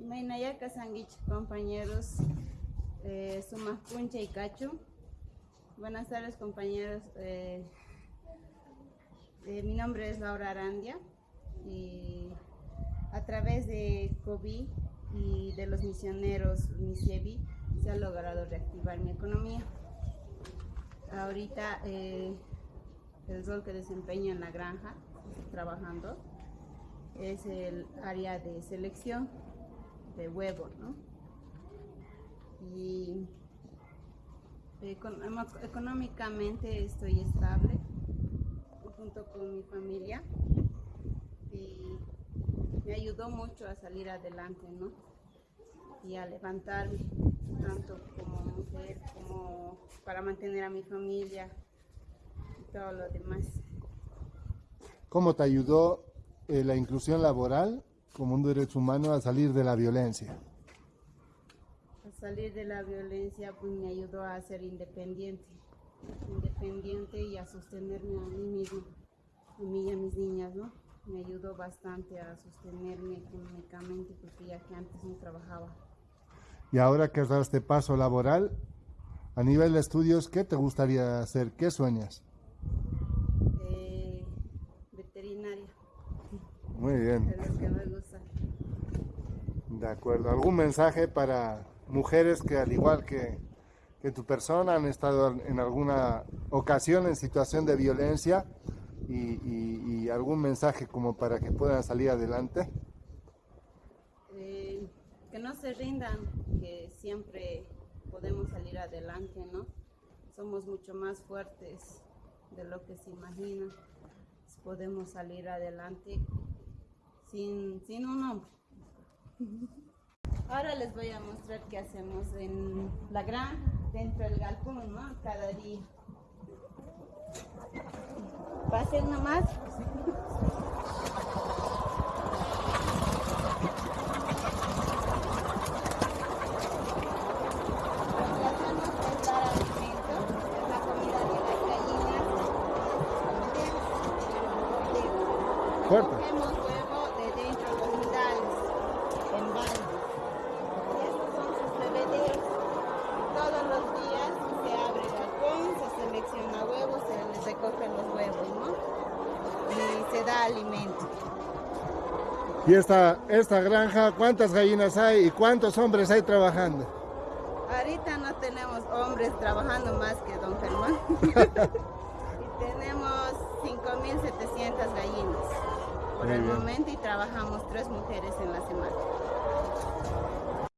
Mainayaka Sanguich, compañeros, eh, Puncha y Cacho. Buenas tardes, compañeros. Eh, eh, mi nombre es Laura Arandia y a través de COVID y de los misioneros MISEBI se ha logrado reactivar mi economía. Ahorita eh, el rol que desempeño en la granja, trabajando, es el área de selección de huevos, ¿no? Y económicamente estoy estable junto con mi familia y me ayudó mucho a salir adelante, ¿no? Y a levantarme, tanto como mujer como para mantener a mi familia y todo lo demás. ¿Cómo te ayudó eh, la inclusión laboral como un derecho humano a salir de la violencia? A salir de la violencia pues me ayudó a ser independiente, independiente y a sostenerme a mí mismo, a mí y a mis niñas, ¿no? Me ayudó bastante a sostenerme económicamente porque ya que antes no trabajaba. Y ahora que has dado este paso laboral, a nivel de estudios, ¿qué te gustaría hacer? ¿Qué sueñas? Eh, veterinaria. Muy bien. Es lo que me gusta. De acuerdo. ¿Algún mensaje para mujeres que al igual que, que tu persona han estado en alguna ocasión en situación de violencia y, algún mensaje como para que puedan salir adelante? Eh, que no se rindan, que siempre podemos salir adelante, ¿no? Somos mucho más fuertes de lo que se imagina. Podemos salir adelante sin, sin un hombre. Ahora les voy a mostrar qué hacemos en la gran, dentro del galpón, ¿no? Cada día. Pasen nomás. Fuerte. Cogemos huevo de dentro de los nidales, en balde. Y estos son sus bebederos. Todos los días se abre el balcón, se selecciona huevos, se les recogen los huevos, ¿no? Alimento. ¿Y esta, esta granja, cuántas gallinas hay y cuántos hombres hay trabajando? Ahorita no tenemos hombres trabajando más que don Germán. y tenemos 5.700 gallinas por el momento y trabajamos tres mujeres en la semana.